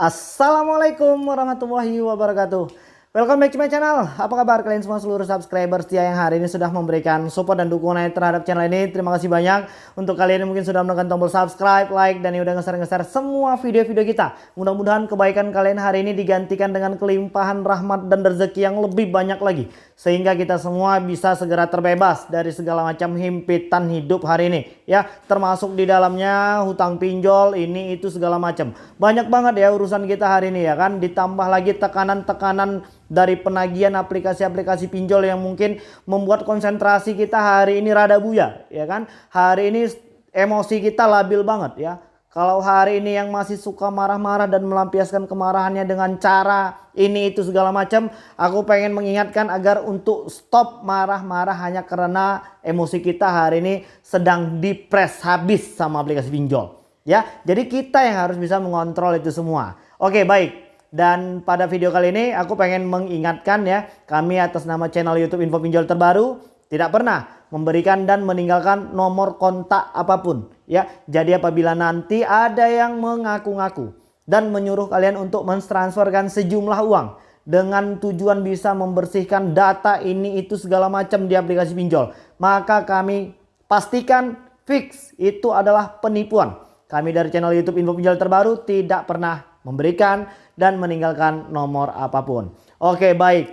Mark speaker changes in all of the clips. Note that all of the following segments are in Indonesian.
Speaker 1: Assalamualaikum warahmatullahi wabarakatuh Welcome back to my channel. Apa kabar kalian semua seluruh subscriber setia yang hari ini sudah memberikan support dan dukungan terhadap channel ini. Terima kasih banyak untuk kalian yang mungkin sudah menekan tombol subscribe, like, dan yang udah ngeser-ngeser semua video-video kita. Mudah-mudahan kebaikan kalian hari ini digantikan dengan kelimpahan rahmat dan rezeki yang lebih banyak lagi. Sehingga kita semua bisa segera terbebas dari segala macam himpitan hidup hari ini. Ya, termasuk di dalamnya hutang pinjol, ini itu segala macam. Banyak banget ya urusan kita hari ini ya kan. Ditambah lagi tekanan-tekanan dari penagihan aplikasi-aplikasi pinjol yang mungkin membuat konsentrasi kita hari ini rada buya ya kan hari ini emosi kita labil banget ya kalau hari ini yang masih suka marah-marah dan melampiaskan kemarahannya dengan cara ini itu segala macam, aku pengen mengingatkan agar untuk stop marah-marah hanya karena emosi kita hari ini sedang dipres habis sama aplikasi pinjol. Ya, jadi kita yang harus bisa mengontrol itu semua. Oke, baik. Dan pada video kali ini aku pengen mengingatkan ya, kami atas nama channel YouTube Info Pinjol Terbaru tidak pernah memberikan dan meninggalkan nomor kontak apa pun ya. Jadi apabila nanti ada yang mengaku-ngaku dan menyuruh kalian untuk mentransferkan sejumlah uang dengan tujuan bisa membersihkan data ini itu segala macam di aplikasi pinjol, maka kami pastikan fix itu adalah penipuan. Kami dari channel YouTube Info Pinjol Terbaru tidak pernah memberikan dan meninggalkan nomor apa pun. Oke baik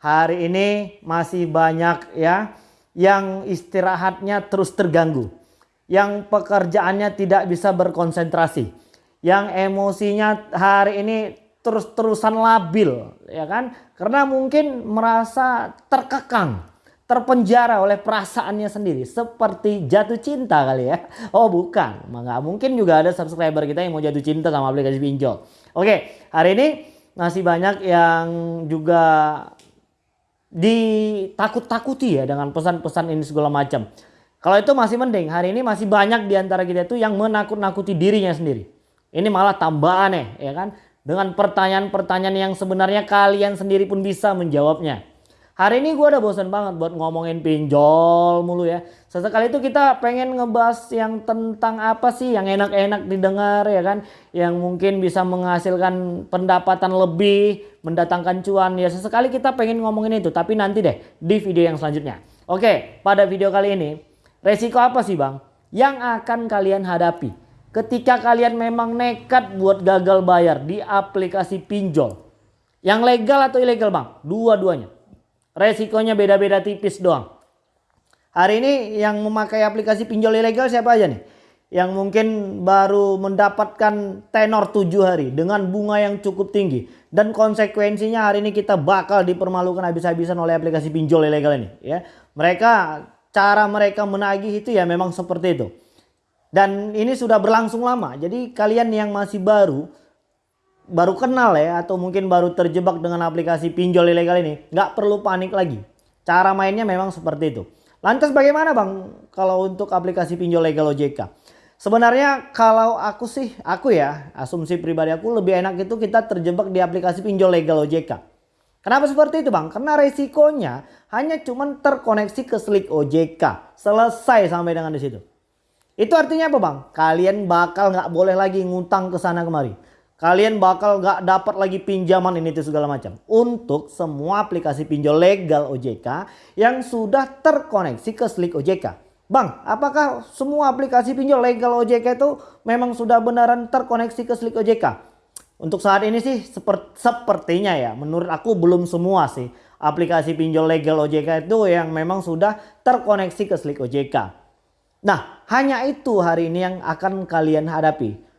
Speaker 1: hari ini masih banyak ya yang istirahatnya terus terganggu. Yang pekerjaannya tidak bisa berkonsentrasi. Yang emosinya hari ini terus-terusan labil ya kan. Karena mungkin merasa terkekang terpenjara oleh perasaannya sendiri seperti jatuh cinta kali ya. Oh bukan. Nggak mungkin juga ada subscriber kita yang mau jatuh cinta sama aplikasi pinjol. Oke hari ini masih banyak yang juga ditakut-takuti ya dengan pesan-pesan ini segala macam. Kalau itu masih mending. Hari ini masih banyak di antara kita itu yang menakut-nakuti dirinya sendiri. Ini malah tambah aneh ya kan? Dengan pertanyaan-pertanyaan yang sebenarnya kalian sendiri pun bisa menjawabnya Hari ini gue udah bosan banget buat ngomongin pinjol mulu ya. Sesekali itu kita pengen ngebahas yang tentang apa sih yang enak-enak didengar ya kan. Yang mungkin bisa menghasilkan pendapatan lebih, mendatangkan cuan ya. Sesekali kita pengen ngomongin itu tapi nanti deh di video yang selanjutnya. Oke pada video kali ini resiko apa sih bang yang akan kalian hadapi ketika kalian memang nekat buat gagal bayar di aplikasi pinjol. Yang legal atau ilegal bang? Dua-duanya. Resikonya beda-beda tipis doang. Hari ini yang memakai aplikasi pinjol ilegal siapa aja nih? Yang mungkin baru mendapatkan tenor 7 hari dengan bunga yang cukup tinggi. Dan konsekuensinya hari ini kita bakal dipermalukan habis-habisan oleh aplikasi pinjol ilegal ini. ya. Mereka, cara mereka menagih itu ya memang seperti itu. Dan ini sudah berlangsung lama. Jadi kalian yang masih baru baru kenal ya atau mungkin baru terjebak dengan aplikasi pinjol ilegal ini nggak perlu panik lagi. Cara mainnya memang seperti itu. Lantas bagaimana bang kalau untuk aplikasi pinjol legal OJK sebenarnya kalau aku sih aku ya asumsi pribadi aku lebih enak itu kita terjebak di aplikasi pinjol legal OJK kenapa seperti itu bang? Karena resikonya hanya cuman terkoneksi ke slik OJK selesai sampai dengan di situ. Itu artinya apa bang? Kalian bakal nggak boleh lagi ngutang ke sana kemari Kalian bakal gak dapat lagi pinjaman ini itu segala macam. Untuk semua aplikasi pinjol legal OJK yang sudah terkoneksi ke Slik OJK. Bang, apakah semua aplikasi pinjol legal OJK itu memang sudah beneran terkoneksi ke Slik OJK? Untuk saat ini sih seperti, sepertinya ya, menurut aku belum semua sih aplikasi pinjol legal OJK itu yang memang sudah terkoneksi ke Slik OJK. Nah, hanya itu hari ini yang akan kalian hadapi.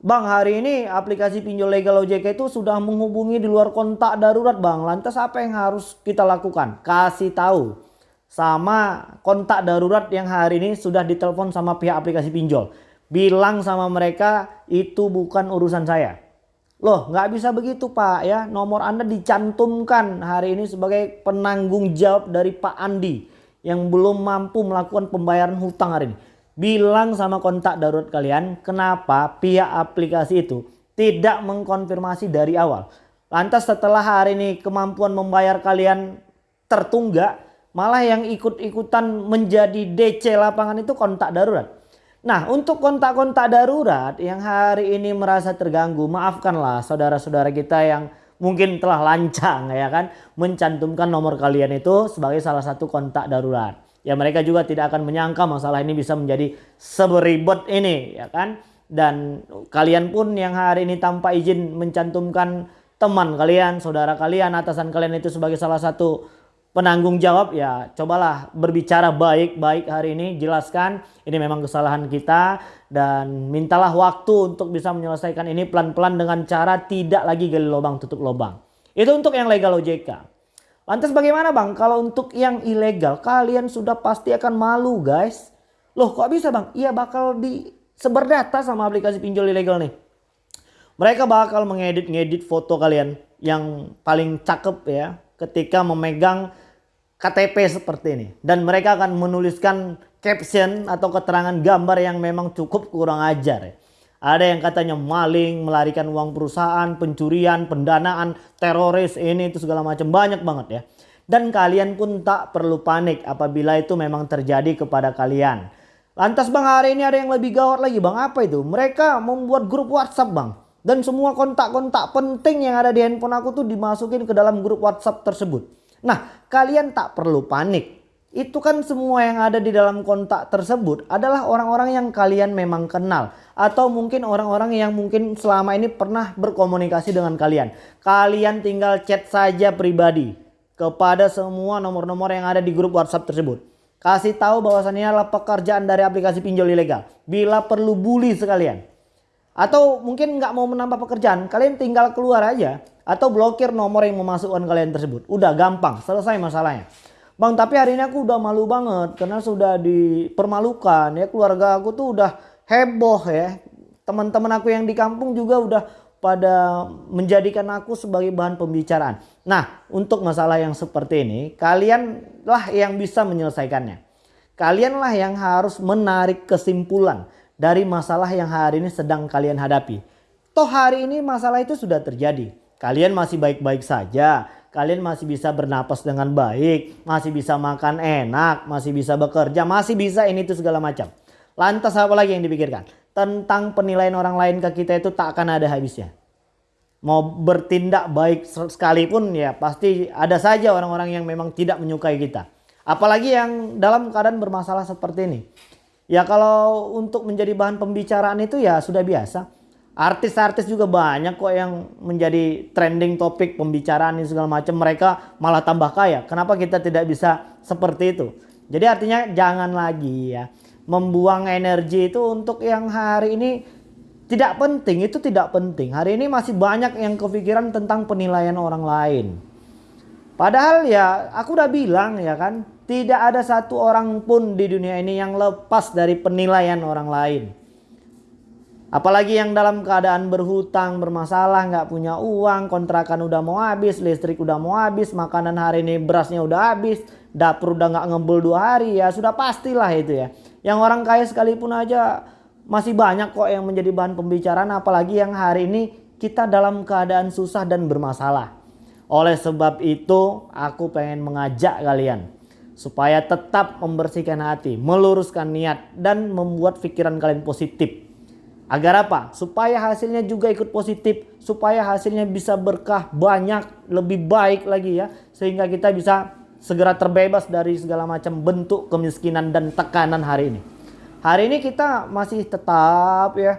Speaker 1: Bang hari ini aplikasi pinjol legal OJK itu sudah menghubungi di luar kontak darurat bang. Lantas apa yang harus kita lakukan? Kasih tahu sama kontak darurat yang hari ini sudah ditelepon sama pihak aplikasi pinjol. Bilang sama mereka itu bukan urusan saya. Loh nggak bisa begitu pak ya. Nomor anda dicantumkan hari ini sebagai penanggung jawab dari Pak Andi. Yang belum mampu melakukan pembayaran hutang hari ini bilang sama kontak darurat kalian kenapa pihak aplikasi itu tidak mengkonfirmasi dari awal. Lantas setelah hari ini kemampuan membayar kalian tertunggak, malah yang ikut-ikutan menjadi DC lapangan itu kontak darurat. Nah untuk kontak-kontak darurat yang hari ini merasa terganggu maafkanlah saudara-saudara kita yang mungkin telah lancang ya kan mencantumkan nomor kalian itu sebagai salah satu kontak darurat. Ya mereka juga tidak akan menyangka masalah ini bisa menjadi seberibet ini ya kan. Dan kalian pun yang hari ini tanpa izin mencantumkan teman kalian, saudara kalian, atasan kalian itu sebagai salah satu penanggung jawab ya cobalah berbicara baik-baik hari ini jelaskan. Ini memang kesalahan kita dan mintalah waktu untuk bisa menyelesaikan ini pelan-pelan dengan cara tidak lagi gali lubang tutup lubang. Itu untuk yang legal OJK lantas bagaimana bang kalau untuk yang ilegal kalian sudah pasti akan malu guys loh kok bisa bang iya bakal di sebar data sama aplikasi pinjol ilegal nih mereka bakal mengedit-ngedit foto kalian yang paling cakep ya ketika memegang KTP seperti ini. Dan mereka akan menuliskan caption atau keterangan gambar yang memang cukup kurang ajar. Ya. Ada yang katanya maling, melarikan uang perusahaan, pencurian, pendanaan, teroris, ini itu segala macam. Banyak banget ya. Dan kalian pun tak perlu panik apabila itu memang terjadi kepada kalian. Lantas bang hari ini ada yang lebih gawat lagi bang. Apa itu? Mereka membuat grup WhatsApp bang. Dan semua kontak-kontak penting yang ada di handphone aku tuh dimasukin ke dalam grup WhatsApp tersebut. Nah, kalian tak perlu panik. Itu kan semua yang ada di dalam kontak tersebut adalah orang-orang yang kalian memang kenal. Atau mungkin orang-orang yang mungkin selama ini pernah berkomunikasi dengan kalian. Kalian tinggal chat saja pribadi kepada semua nomor-nomor yang ada di grup WhatsApp tersebut. Kasih tahu bahwasannya adalah pekerjaan dari aplikasi pinjol ilegal. Bila perlu bully sekalian. Atau mungkin nggak mau menambah pekerjaan, kalian tinggal keluar aja. Atau blokir nomor yang memasukkan kalian tersebut. Udah gampang, selesai masalahnya. Bang tapi hari ini aku udah malu banget karena sudah dipermalukan ya keluarga aku tuh udah heboh ya. Teman-teman aku yang di kampung juga udah pada menjadikan aku sebagai bahan pembicaraan. Nah untuk masalah yang seperti ini kalianlah yang bisa menyelesaikannya. Kalianlah yang harus menarik kesimpulan dari masalah yang hari ini sedang kalian hadapi. Toh hari ini masalah itu sudah terjadi. Kalian masih baik-baik saja. Kalian masih bisa bernapas dengan baik. Masih bisa makan enak. Masih bisa bekerja. Masih bisa ini itu segala macam. Lantas apa lagi yang dipikirkan? Tentang penilaian orang lain ke kita itu tak akan ada habisnya. Mau bertindak baik sekalipun ya pasti ada saja orang-orang yang memang tidak menyukai kita. Apalagi yang dalam keadaan bermasalah seperti ini. Ya kalau untuk menjadi bahan pembicaraan itu ya sudah biasa. Artis-artis juga banyak kok yang menjadi trending topik pembicaraan ini segala macam. Mereka malah tambah kaya. Kenapa kita tidak bisa seperti itu? Jadi artinya jangan lagi ya membuang energi itu untuk yang hari ini tidak penting. Itu tidak penting. Hari ini masih banyak yang kepikiran tentang penilaian orang lain. Padahal ya aku udah bilang ya kan tidak ada satu orang pun di dunia ini yang lepas dari penilaian orang lain. Apalagi yang dalam keadaan berhutang, bermasalah, nggak punya uang, kontrakan udah mau habis, listrik udah mau habis, makanan hari ini berasnya udah habis, dapur udah nggak ngebul dua hari, ya sudah pastilah itu ya. Yang orang kaya sekalipun aja masih banyak kok yang menjadi bahan pembicaraan, apalagi yang hari ini kita dalam keadaan susah dan bermasalah. Oleh sebab itu, aku pengen mengajak kalian supaya tetap membersihkan hati, meluruskan niat dan membuat pikiran kalian positif. Agar apa? Supaya hasilnya juga ikut positif, supaya hasilnya bisa berkah banyak, lebih baik lagi ya, sehingga kita bisa segera terbebas dari segala macam bentuk kemiskinan dan tekanan hari ini. Hari ini kita masih tetap ya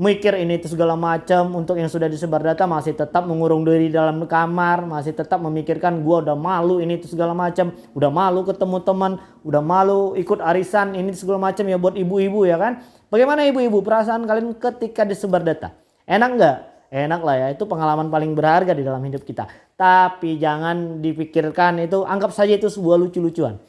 Speaker 1: mikir ini itu segala macam. Untuk yang sudah disebar data masih tetap mengurung diri dalam kamar. Masih tetap memikirkan gua udah malu ini itu segala macam. Udah malu ketemu teman. Udah malu ikut arisan ini segala macam ya buat ibu-ibu ya kan bagaimana ibu-ibu? Perasaan kalian ketika disebar data? Enak nggak? Enak lah ya. Itu pengalaman paling berharga di dalam hidup kita. Tapi jangan dipikirkan itu anggap saja itu sebuah lucu-lucuan.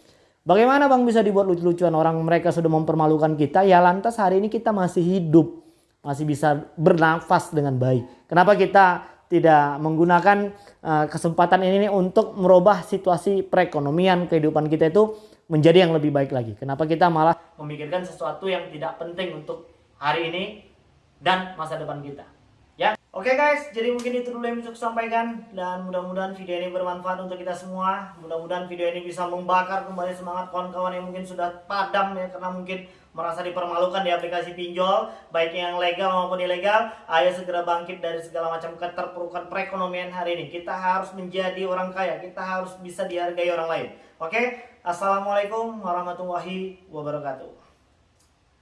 Speaker 1: Bagaimana bang bisa dibuat lucu-lucuan? Orang mereka sudah mempermalukan kita. Ya lantas hari ini kita masih hidup. Masih bisa bernafas dengan baik. Kenapa kita tidak menggunakan uh, kesempatan ini untuk merubah situasi perekonomian kehidupan kita itu menjadi yang lebih baik lagi. Kenapa kita malah memikirkan sesuatu yang tidak penting untuk hari ini dan masa depan kita. Oke guys, jadi mungkin itu dulu yang bisa saya sampaikan dan mudah-mudahan video ini bermanfaat untuk kita semua. Mudah-mudahan video ini bisa membakar kembali semangat kawan-kawan yang mungkin sudah padam ya karena mungkin merasa dipermalukan di aplikasi pinjol, baik yang legal maupun ilegal. Ayo segera bangkit dari segala macam keterpurukan perekonomian hari ini. Kita harus menjadi orang kaya, kita harus bisa dihargai orang lain. Oke, Assalamualaikum warahmatullahi wabarakatuh.